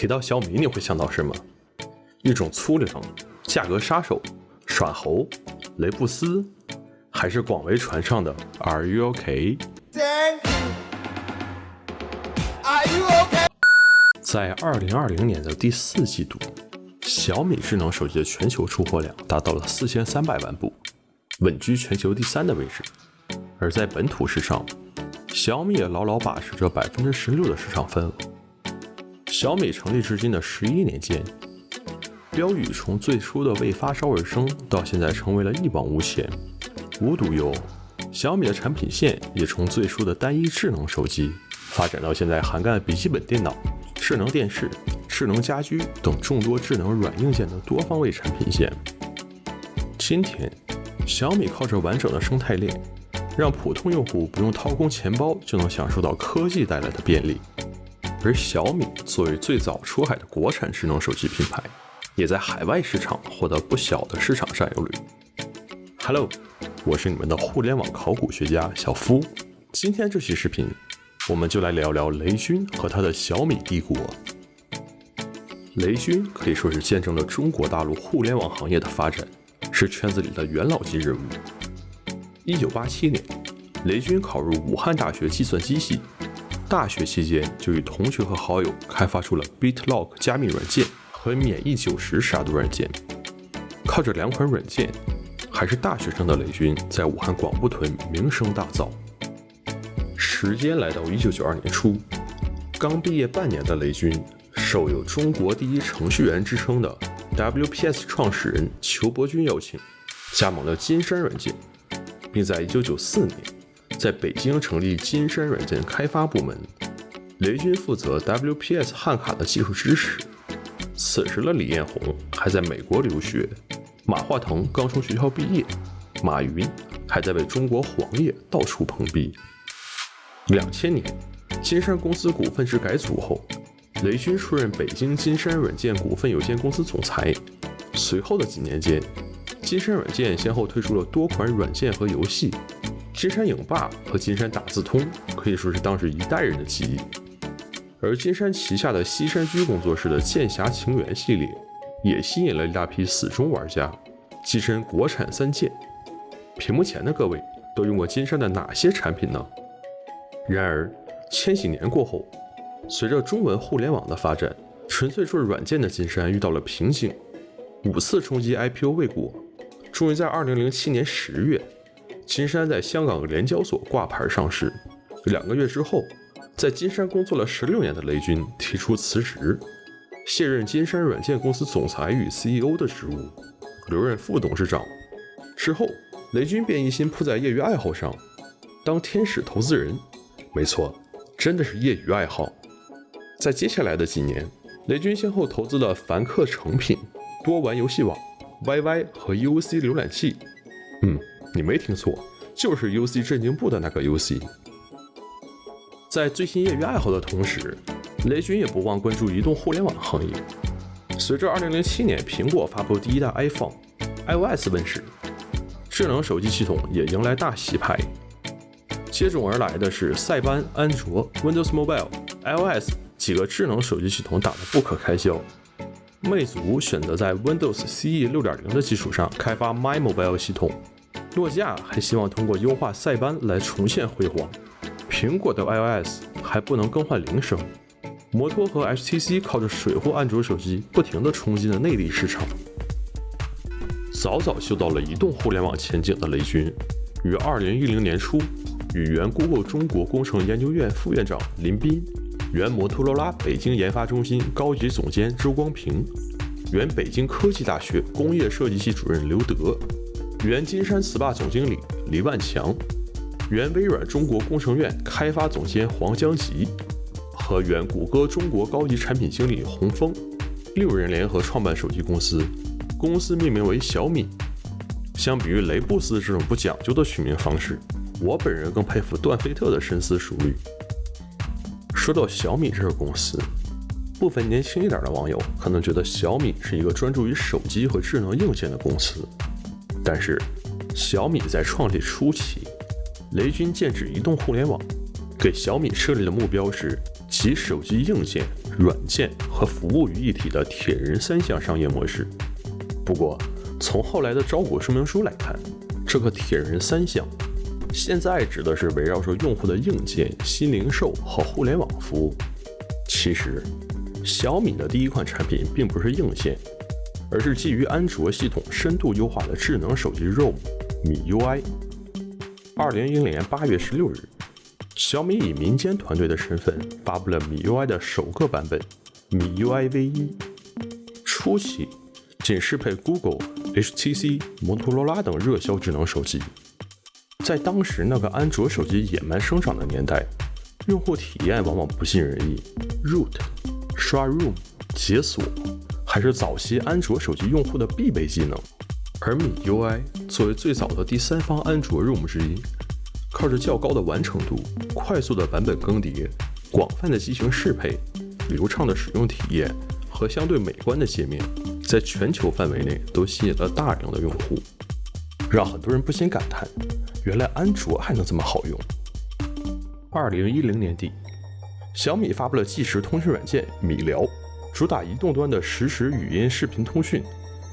提到小米，你会想到什么？一种粗粮、价格杀手、耍猴、雷布斯，还是广为传唱的 Are you OK？在二零二零年的第四季度，小米智能手机的全球出货量达到了四千三百万部，稳居全球第三的位置。而在本土市场，小米也牢牢把持着百分之十六的市场份额。小米成立至今的十一年间，标语从最初的为发烧而生，到现在成为了一往无前。无独有偶，小米的产品线也从最初的单一智能手机，发展到现在涵盖笔记本电脑、智能电视、智能家居等众多智能软硬件的多方位产品线。今天，小米靠着完整的生态链，让普通用户不用掏空钱包就能享受到科技带来的便利。而小米作为最早出海的国产智能手机品牌，也在海外市场获得不小的市场占有率。Hello，我是你们的互联网考古学家小夫。今天这期视频，我们就来聊聊雷军和他的小米帝国。雷军可以说是见证了中国大陆互联网行业的发展，是圈子里的元老级人物。一九八七年，雷军考入武汉大学计算机系。大学期间就与同学和好友开发出了 BitLock 加密软件和免疫九十杀毒软件。靠着两款软件，还是大学生的雷军在武汉广埠屯名声大噪。时间来到一九九二年初，刚毕业半年的雷军，受有“中国第一程序员”之称的 WPS 创始人裘伯君邀请，加盟了金山软件，并在一九九四年。在北京成立金山软件开发部门，雷军负责 WPS 汉卡的技术支持。此时的李彦宏还在美国留学，马化腾刚从学校毕业，马云还在为中国黄页到处碰壁。两千年，金山公司股份制改组后，雷军出任北京金山软件股份有限公司总裁。随后的几年间，金山软件先后推出了多款软件和游戏。金山影霸和金山打字通可以说是当时一代人的记忆，而金山旗下的西山居工作室的《剑侠情缘》系列也吸引了一大批死忠玩家。跻身国产三剑，屏幕前的各位都用过金山的哪些产品呢？然而，千禧年过后，随着中文互联网的发展，纯粹做软件的金山遇到了瓶颈，五次冲击 IPO 未果，终于在2007年十月。金山在香港联交所挂牌上市，两个月之后，在金山工作了十六年的雷军提出辞职，卸任金山软件公司总裁与 CEO 的职务，留任副董事长。之后，雷军便一心扑在业余爱好上，当天使投资人。没错，真的是业余爱好。在接下来的几年，雷军先后投资了凡客诚品、多玩游戏网、YY 和 UC 浏览器。嗯。你没听错，就是 UC 震惊部的那个 UC。在最新业余爱好的同时，雷军也不忘关注移动互联网行业。随着2007年苹果发布第一代 iPhone，iOS 问世，智能手机系统也迎来大洗牌。接踵而来的是塞班、安卓、Windows Mobile、iOS 几个智能手机系统打得不可开交。魅族选择在 Windows CE 6.0的基础上开发 My Mobile 系统。诺基亚还希望通过优化塞班来重现辉煌，苹果的 iOS 还不能更换铃声，摩托和 HTC 靠着水货安卓手机不停地冲击了内地市场。早早嗅到了移动互联网前景的雷军，于2010年初与原 Google 中国工程研究院副院长林斌、原摩托罗拉北京研发中心高级总监周光平、原北京科技大学工业设计系主任刘德。原金山 SPA 总经理李万强，原微软中国工程院开发总监黄江吉和原谷歌中国高级产品经理洪峰，六人联合创办手机公司，公司命名为小米。相比于雷布斯这种不讲究的取名方式，我本人更佩服段菲特的深思熟虑。说到小米这个公司，部分年轻一点的网友可能觉得小米是一个专注于手机和智能硬件的公司。但是，小米在创立初期，雷军剑指移动互联网，给小米设立的目标是集手机硬件、软件和服务于一体的铁人三项商业模式。不过，从后来的招股说明书来看，这个铁人三项现在指的是围绕着用户的硬件、新零售和互联网服务。其实，小米的第一款产品并不是硬件，而是基于安卓系统深度优化的智能手机 ROM 米 UI。二零一零年八月十六日。小米以民间团队的身份发布了米 UI 的首个版本米 UI V1。初期仅适配 Google、HTC、摩托罗拉等热销智能手机。在当时那个安卓手机野蛮生长的年代，用户体验往往不尽人意。Root、刷 Room、解锁还是早期安卓手机用户的必备技能。而米 UI 作为最早的第三方安卓 ROM 之一。靠着较高的完成度、快速的版本更迭、广泛的机型适配、流畅的使用体验和相对美观的界面，在全球范围内都吸引了大量的用户，让很多人不禁感叹：原来安卓还能这么好用。二零一零年底，小米发布了即时通讯软件米聊，主打移动端的实时语音、视频通讯、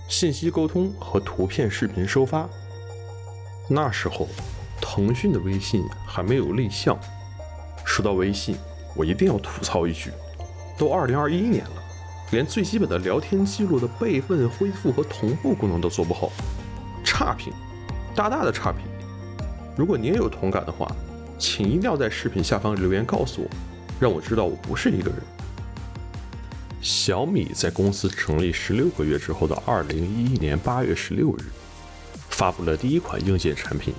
信息沟通和图片、视频收发。那时候。腾讯的微信还没有立项。说到微信，我一定要吐槽一句：都二零二一年了，连最基本的聊天记录的备份、恢复和同步功能都做不好，差评，大大的差评！如果您也有同感的话，请一定要在视频下方留言告诉我，让我知道我不是一个人。小米在公司成立十六个月之后的二零一一年八月十六日，发布了第一款硬件产品。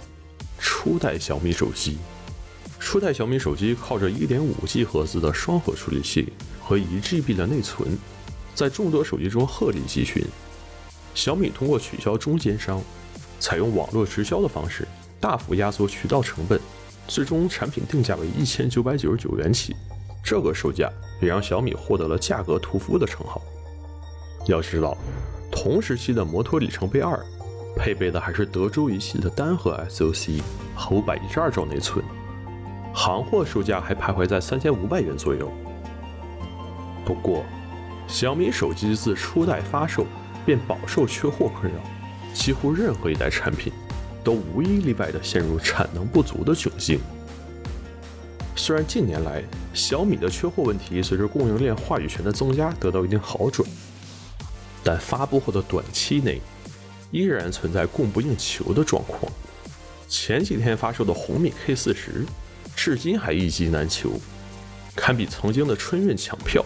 初代小米手机，初代小米手机靠着 1.5G 赫兹的双核处理器和 1GB 的内存，在众多手机中鹤立鸡群。小米通过取消中间商，采用网络直销的方式，大幅压缩渠道成本，最终产品定价为一千九百九十九元起。这个售价也让小米获得了“价格屠夫”的称号。要知道，同时期的摩托里程碑二。配备的还是德州仪器的单核 SoC 和五百一十二兆内存，行货售价还徘徊在三千五百元左右。不过，小米手机自初代发售便饱受缺货困扰，几乎任何一代产品都无一例外地陷入产能不足的窘境。虽然近年来小米的缺货问题随着供应链话语权的增加得到一定好转，但发布后的短期内。依然存在供不应求的状况。前几天发售的红米 K 四十，至今还一机难求，堪比曾经的春运抢票。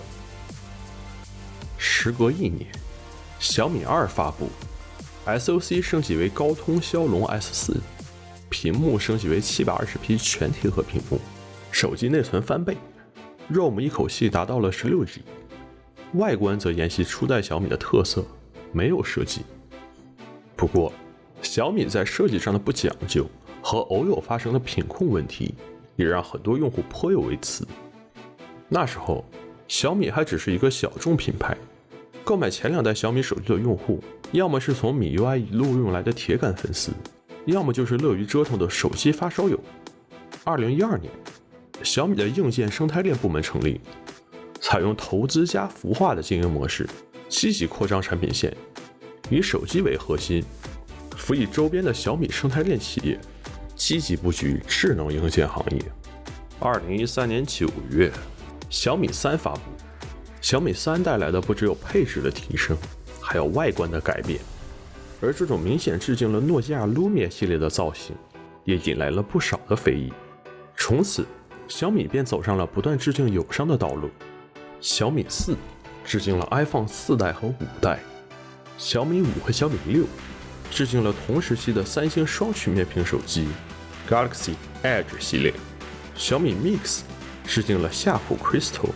时隔一年，小米二发布，SoC 升级为高通骁龙 S 四，屏幕升级为七百二十 P 全贴合屏幕，手机内存翻倍，ROM 一口气达到了十六 G，外观则沿袭初代小米的特色，没有设计。不过，小米在设计上的不讲究和偶有发生的品控问题，也让很多用户颇有微词。那时候，小米还只是一个小众品牌，购买前两代小米手机的用户，要么是从米 UI 一路用来的铁杆粉丝，要么就是乐于折腾的手机发烧友。二零一二年，小米的硬件生态链部门成立，采用投资加孵化的经营模式，积极扩张产品线。以手机为核心，辅以周边的小米生态链企业，积极布局智能硬件行业。二零一三年九月，小米三发布。小米三带来的不只有配置的提升，还有外观的改变。而这种明显致敬了诺基亚 Lumia 系列的造型，也引来了不少的非议。从此，小米便走上了不断致敬友商的道路。小米四致敬了 iPhone 四代和五代。小米五和小米六致敬了同时期的三星双曲面屏手机 Galaxy Edge 系列，小米 Mix 致敬了夏普 Crystal，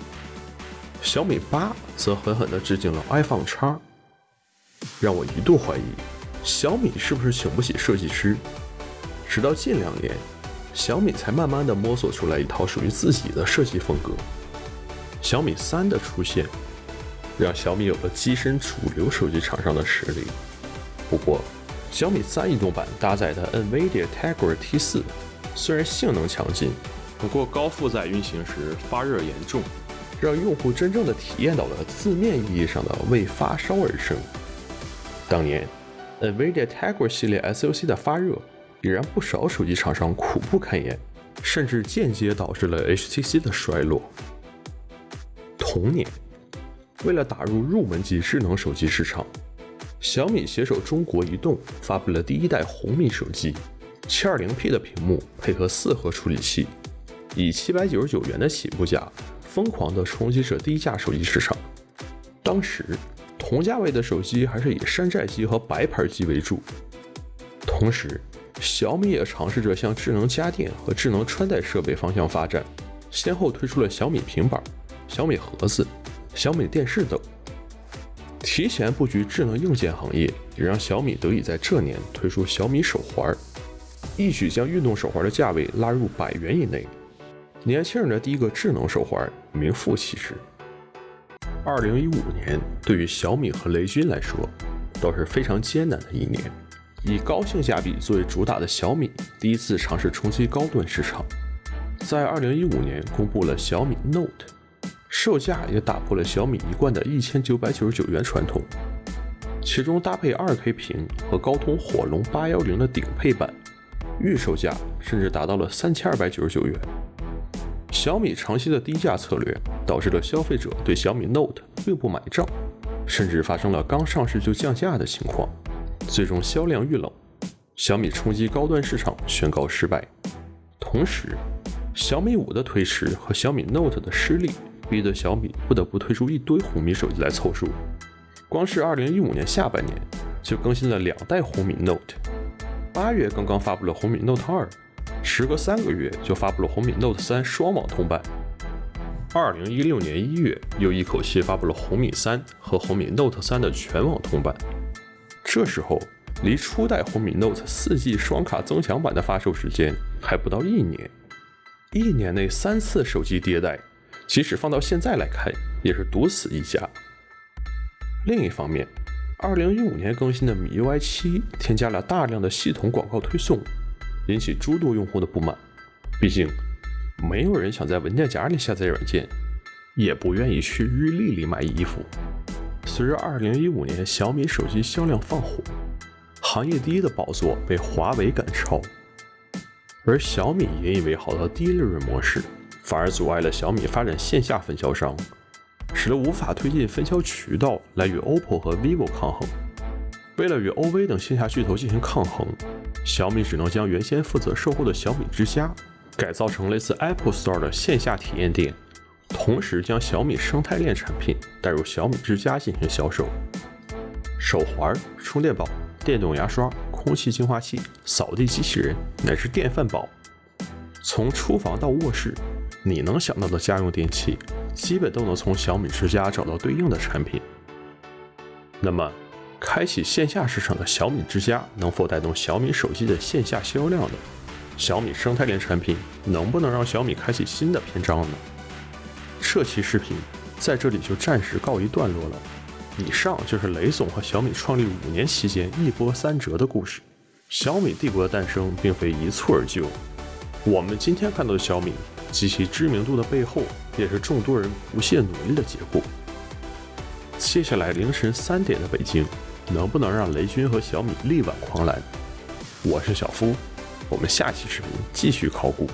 小米八则狠狠地致敬了 iPhone X，让我一度怀疑小米是不是请不起设计师。直到近两年，小米才慢慢地摸索出来一套属于自己的设计风格。小米三的出现。让小米有了跻身主流手机厂商的实力。不过，小米三移动版搭载的 NVIDIA Tegra T4 虽然性能强劲，不过高负载运行时发热严重，让用户真正的体验到了字面意义上的为发烧而生。当年，NVIDIA Tegra 系列 SoC 的发热，已让不少手机厂商苦不堪言，甚至间接导致了 HTC 的衰落。同年，为了打入入门级智能手机市场，小米携手中国移动发布了第一代红米手机，720P 的屏幕配合四核处理器，以799元的起步价。疯狂地冲击着低价手机市场。当时，同价位的手机还是以山寨机和白牌机为主。同时，小米也尝试着向智能家电和智能穿戴设备方向发展，先后推出了小米平板、小米盒子、小米电视等。提前布局智能硬件行业，也让小米得以在这年推出小米手环，一举将运动手环的价位拉入百元以内。年轻人的第一个智能手环名副其实。二零一五年对于小米和雷军来说都是非常艰难的一年。以高性价比作为主打的小米第一次尝试冲击高端市场，在二零一五年公布了小米 Note，售价也打破了小米一贯的一千九百九十九元传统。其中搭配二 K 屏和高通火龙八幺零的顶配版，预售价甚至达到了三千二百九十九元。小米长期的低价策略，导致了消费者对小米 Note 并不买账，甚至发生了刚上市就降价的情况，最终销量遇冷，小米冲击高端市场宣告失败。同时，小米五的推迟和小米 Note 的失利，逼得小米不得不推出一堆红米手机来凑数。光是2015年下半年，就更新了两代红米 Note，八月刚刚发布了红米 Note 二。时隔三个月就发布了红米 Note 三双网通版。二零一六年一月又一口气发布了红米三和红米 Note 三的全网通版。这时候离初代红米 Note 四 G 双卡增强版的发售时间还不到一年，一年内三次手机迭代，即使放到现在来看也是独死一家。另一方面，二零一五年更新的米 UI 七添加了大量的系统广告推送。引起诸多用户的不满，毕竟没有人想在文件夹里下载软件，也不愿意去日历里买衣服。随着2015年小米手机销量放火，行业第一的宝座被华为赶超，而小米引以为豪的低利润模式，反而阻碍了小米发展线下分销商，使得无法推进分销渠道来与 OPPO 和 vivo 抗衡。为了与 OV 等线下巨头进行抗衡。小米只能将原先负责售后的小米之家改造成类似 Apple Store 的线下体验店，同时将小米生态链产品带入小米之家进行销售。手环、充电宝、电动牙刷、空气净化器、扫地机器人乃至电饭煲，从厨房到卧室，你能想到的家用电器，基本都能从小米之家找到对应的产品。那么，开启线下市场的小米之家能否带动小米手机的线下销量呢？小米生态链产品能不能让小米开启新的篇章呢？这期视频在这里就暂时告一段落了。以上就是雷总和小米创立五年期间一波三折的故事。小米帝国的诞生并非一蹴而就，我们今天看到的小米及其知名度的背后，也是众多人不懈努力的结果。接下来凌晨三点的北京。能不能让雷军和小米力挽狂澜？我是小夫，我们下期视频继续考古。